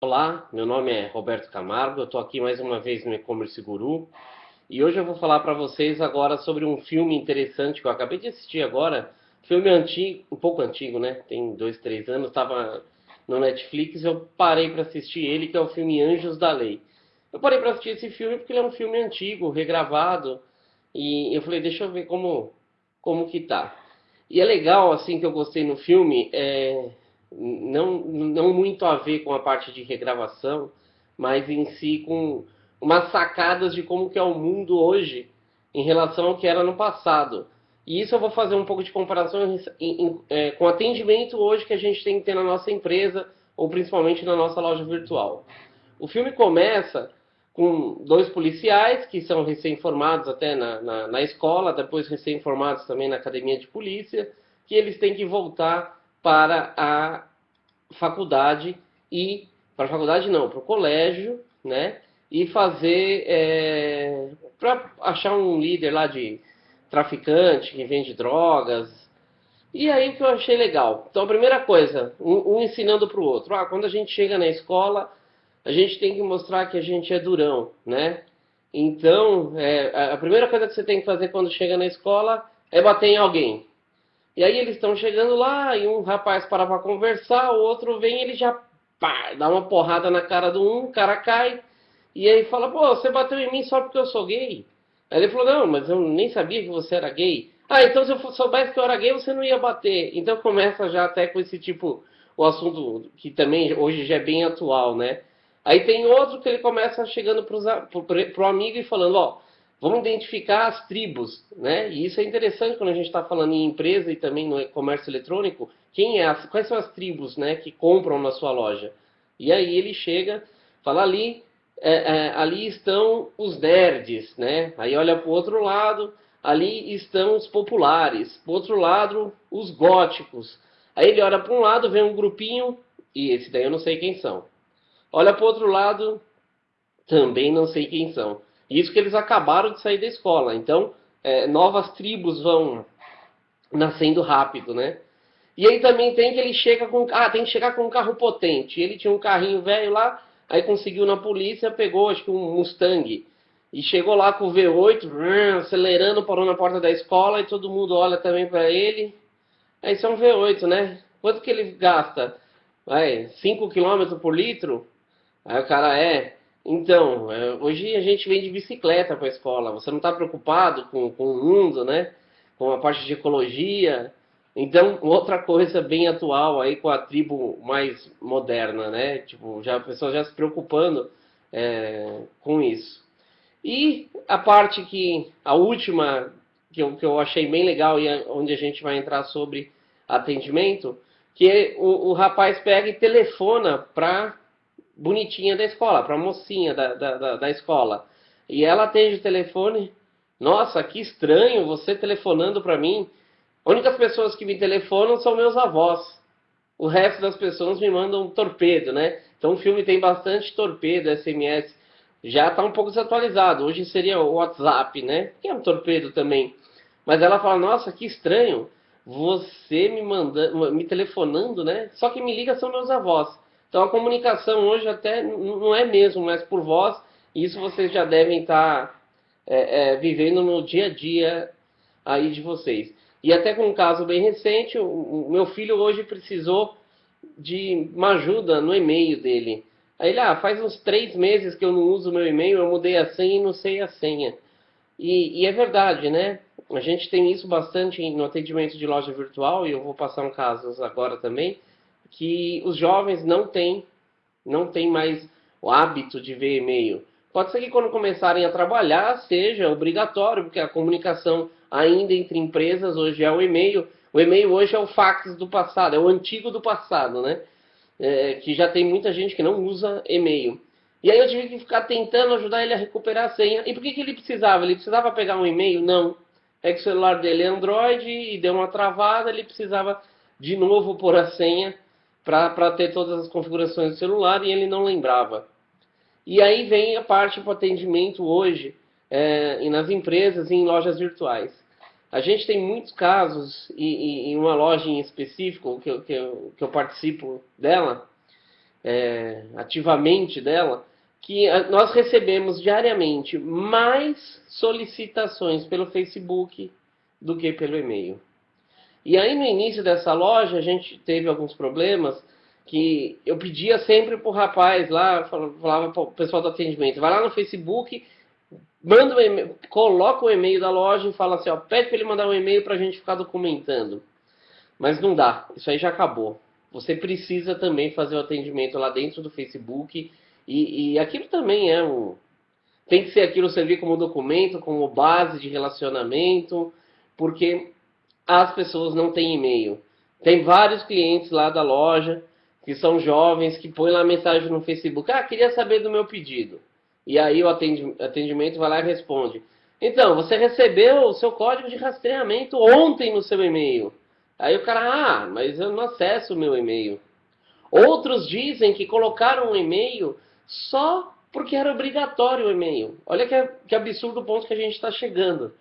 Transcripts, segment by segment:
Olá, meu nome é Roberto Camargo, eu estou aqui mais uma vez no E-Commerce Guru e hoje eu vou falar para vocês agora sobre um filme interessante que eu acabei de assistir agora, filme antigo, um pouco antigo, né? Tem dois, três anos, estava no Netflix, eu parei para assistir ele, que é o filme Anjos da Lei. Eu parei para assistir esse filme porque ele é um filme antigo, regravado, e eu falei, deixa eu ver como, como que tá. E é legal, assim, que eu gostei no filme, é, não, não muito a ver com a parte de regravação, mas em si com umas sacadas de como que é o mundo hoje em relação ao que era no passado. E isso eu vou fazer um pouco de comparação em, em, é, com atendimento hoje que a gente tem que ter na nossa empresa, ou principalmente na nossa loja virtual. O filme começa com dois policiais que são recém-formados até na, na, na escola, depois recém-formados também na academia de polícia, que eles têm que voltar para a faculdade e para faculdade não, para o colégio, né? E fazer é, para achar um líder lá de traficante que vende drogas. E aí que eu achei legal. Então a primeira coisa, um, um ensinando para o outro. Ah, quando a gente chega na escola, a gente tem que mostrar que a gente é durão, né? Então, é, a primeira coisa que você tem que fazer quando chega na escola é bater em alguém. E aí eles estão chegando lá e um rapaz para para conversar, o outro vem ele já pá, dá uma porrada na cara do um, o cara cai. E aí fala, pô, você bateu em mim só porque eu sou gay? Aí ele falou, não, mas eu nem sabia que você era gay. Ah, então se eu soubesse que eu era gay, você não ia bater. Então começa já até com esse tipo, o assunto que também hoje já é bem atual, né? Aí tem outro que ele começa chegando para o amigo e falando, ó, Vamos identificar as tribos, né? E isso é interessante quando a gente está falando em empresa e também no comércio eletrônico. Quem é as, quais são as tribos, né, que compram na sua loja? E aí ele chega, fala ali, é, é, ali estão os nerds, né? Aí olha para o outro lado, ali estão os populares, para outro lado os góticos. Aí ele olha para um lado, vê um grupinho e esse daí eu não sei quem são. Olha para o outro lado, também não sei quem são. Isso que eles acabaram de sair da escola. Então, é, novas tribos vão nascendo rápido, né? E aí também tem que ele chega com... Ah, tem que chegar com um carro potente. Ele tinha um carrinho velho lá, aí conseguiu na polícia, pegou acho que um Mustang. E chegou lá com o V8, acelerando, parou na porta da escola e todo mundo olha também para ele. Aí isso é um V8, né? Quanto que ele gasta? Vai, 5 km por litro? Aí o cara é, então, é, hoje a gente vem de bicicleta para a escola. Você não está preocupado com, com o mundo, né? Com a parte de ecologia. Então, outra coisa bem atual aí com a tribo mais moderna, né? Tipo, já a pessoa já se preocupando é, com isso. E a parte que, a última, que eu, que eu achei bem legal e é onde a gente vai entrar sobre atendimento, que o, o rapaz pega e telefona para bonitinha da escola, para a mocinha da, da, da, escola. E ela atende o telefone. Nossa, que estranho você telefonando para mim. As únicas pessoas que me telefonam são meus avós. O resto das pessoas me mandam torpedo, né? Então o filme tem bastante torpedo, SMS. Já está um pouco desatualizado. Hoje seria o WhatsApp, né? Que é um torpedo também. Mas ela fala, nossa, que estranho. Você me mandando, me telefonando, né? Só que me liga são meus avós. Então a comunicação hoje até não é mesmo, mas por voz, isso vocês já devem estar é, é, vivendo no dia a dia aí de vocês. E até com um caso bem recente, o, o meu filho hoje precisou de uma ajuda no e-mail dele. Aí ele, ah, faz uns três meses que eu não uso meu e-mail, eu mudei a senha e não sei a senha. E, e, é verdade, né? A gente tem isso bastante no atendimento de loja virtual, e eu vou passar um caso agora também que os jovens não têm, não têm mais o hábito de ver e-mail. Pode ser que quando começarem a trabalhar seja obrigatório, porque a comunicação ainda entre empresas hoje é o e-mail. O e-mail hoje é o fax do passado, é o antigo do passado, né? É, que já tem muita gente que não usa e-mail. E aí eu tive que ficar tentando ajudar ele a recuperar a senha. E por que, que ele precisava? Ele precisava pegar um e-mail? Não. É que o celular dele é Android e deu uma travada, ele precisava de novo pôr a senha para ter todas as configurações do celular e ele não lembrava. E aí vem a parte para atendimento hoje é, e nas empresas e em lojas virtuais. A gente tem muitos casos, e, em uma loja em específico que eu, que eu, que eu participo dela, é, ativamente dela, que nós recebemos diariamente mais solicitações pelo Facebook do que pelo e-mail. E aí no início dessa loja a gente teve alguns problemas que eu pedia sempre pro rapaz lá, falava pro pessoal do atendimento, vai lá no Facebook, manda um e-mail, coloca o e-mail da loja e fala assim, ó, pede para ele mandar um e-mail para a gente ficar documentando. Mas não dá, isso aí já acabou. Você precisa também fazer o atendimento lá dentro do Facebook e, e aquilo também é um... Tem que ser aquilo servir como documento, como base de relacionamento, porque as pessoas não têm e-mail. Tem vários clientes lá da loja que são jovens que põem lá mensagem no Facebook: Ah, queria saber do meu pedido. E aí o atendimento vai lá e responde: Então, você recebeu o seu código de rastreamento ontem no seu e-mail. Aí o cara: Ah, mas eu não acesso o meu e-mail. Outros dizem que colocaram um e-mail só porque era obrigatório o e-mail. Olha que, que absurdo o ponto que a gente está chegando.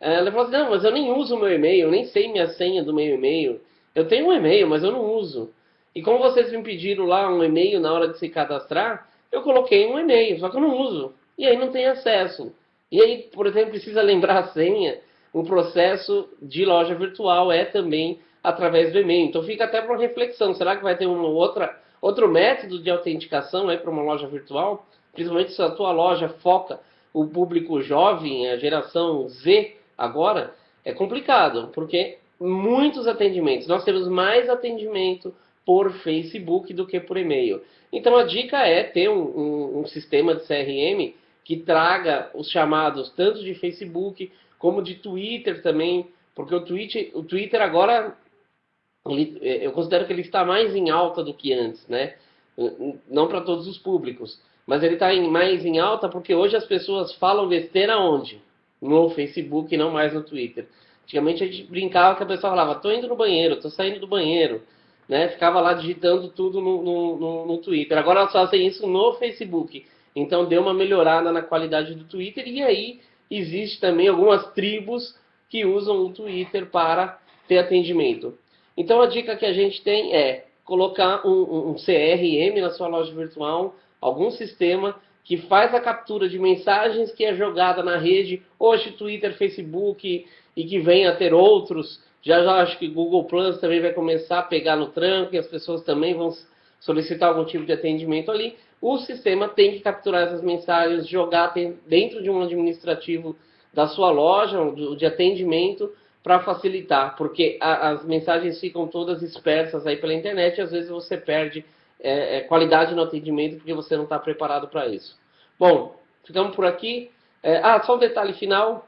Ela falou assim, não, mas eu nem uso o meu e-mail, eu nem sei minha senha do meu e-mail. Eu tenho um e-mail, mas eu não uso. E como vocês me pediram lá um e-mail na hora de se cadastrar, eu coloquei um e-mail, só que eu não uso. E aí não tem acesso. E aí, por exemplo, precisa lembrar a senha. O processo de loja virtual é também através do e-mail. Então fica até para reflexão. Será que vai ter uma outra, outro método de autenticação para uma loja virtual? Principalmente se a tua loja foca o público jovem, a geração Z, Agora, é complicado, porque muitos atendimentos, nós temos mais atendimento por Facebook do que por e-mail. Então a dica é ter um, um, um, sistema de CRM que traga os chamados tanto de Facebook como de Twitter também, porque o, tweet, o Twitter agora é, eu considero que ele está mais em alta do que antes, né? Não para todos os públicos, mas ele está mais em alta porque hoje as pessoas falam besteira onde? No Facebook e não mais no Twitter. Antigamente a gente brincava que a pessoa falava, tô indo no banheiro, tô saindo do banheiro, né? Ficava lá digitando tudo no, no, no, no Twitter. Agora elas fazem isso no Facebook. Então deu uma melhorada na qualidade do Twitter e aí existe também algumas tribos que usam o Twitter para ter atendimento. Então a dica que a gente tem é colocar um, um CRM na sua loja virtual, algum sistema que faz a captura de mensagens que é jogada na rede, hoje Twitter, Facebook e que vem a ter outros. Já já acho que Google Plus também vai começar a pegar no tranco e as pessoas também vão solicitar algum tipo de atendimento ali. O sistema tem que capturar essas mensagens, jogar dentro de um administrativo da sua loja, de atendimento, para facilitar, porque as mensagens ficam todas dispersas aí pela internet e às vezes você perde é, é, qualidade no atendimento porque você não está preparado para isso. Bom, ficamos por aqui. É, ah, só um detalhe final.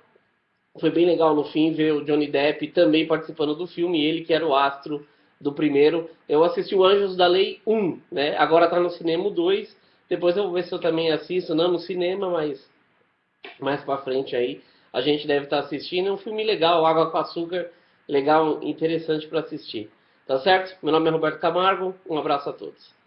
Foi bem legal no fim ver o Johnny Depp também participando do filme, ele que era o astro do primeiro. Eu assisti o Anjos da Lei 1, né? Agora está no cinema 2. Depois eu vou ver se eu também assisto, não no cinema, mas mais para frente aí a gente deve estar tá assistindo. É um filme legal, Água com Açúcar, legal, interessante para assistir. Tá certo? Meu nome é Roberto Camargo, um abraço a todos.